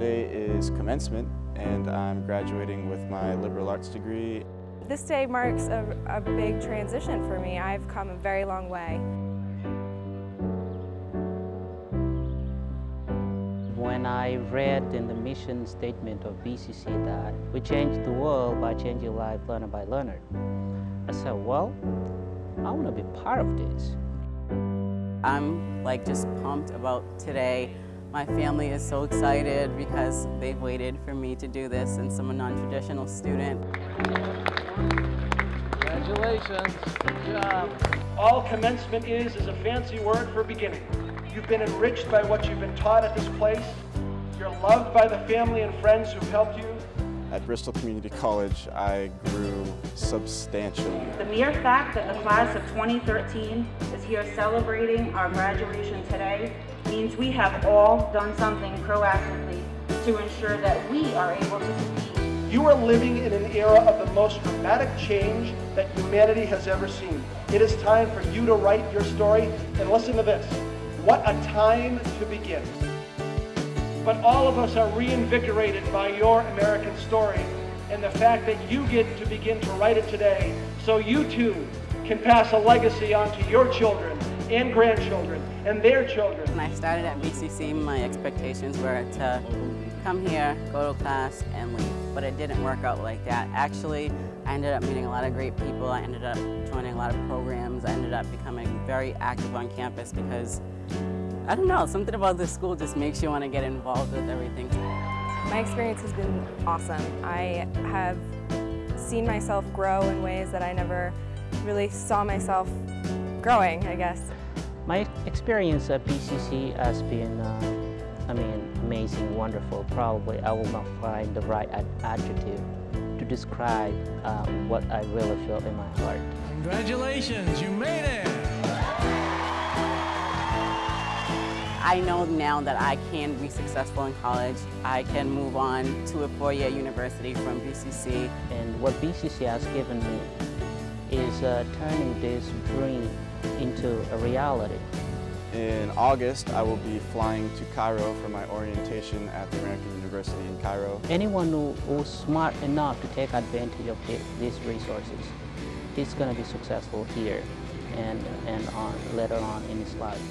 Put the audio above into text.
Today is commencement and I'm graduating with my liberal arts degree. This day marks a, a big transition for me. I've come a very long way. When I read in the mission statement of BCC that we change the world by changing life learner by learner, I said, well, I want to be part of this. I'm like just pumped about today. My family is so excited because they've waited for me to do this and I'm a non-traditional student. Congratulations, good job. All commencement is is a fancy word for beginning. You've been enriched by what you've been taught at this place. You're loved by the family and friends who've helped you. At Bristol Community College, I grew substantially. The mere fact that the class of 2013 is here celebrating our graduation today means we have all done something proactively to ensure that we are able to compete. You are living in an era of the most dramatic change that humanity has ever seen. It is time for you to write your story, and listen to this. What a time to begin. But all of us are reinvigorated by your American story and the fact that you get to begin to write it today so you too can pass a legacy on to your children and grandchildren and their children. When I started at BCC, my expectations were to come here, go to class, and leave. But it didn't work out like that. Actually, I ended up meeting a lot of great people. I ended up joining a lot of programs. I ended up becoming very active on campus because I don't know, something about this school just makes you want to get involved with everything. My experience has been awesome. I have seen myself grow in ways that I never really saw myself growing, I guess. My experience at BCC has been, uh, I mean, amazing, wonderful. Probably I will not find the right ad adjective to describe um, what I really feel in my heart. Congratulations, you made it! I know now that I can be successful in college. I can move on to a four-year university from BCC. And what BCC has given me is uh, turning this dream into a reality. In August, I will be flying to Cairo for my orientation at the American University in Cairo. Anyone who, who's smart enough to take advantage of the, these resources is going to be successful here and, and on, later on in his life.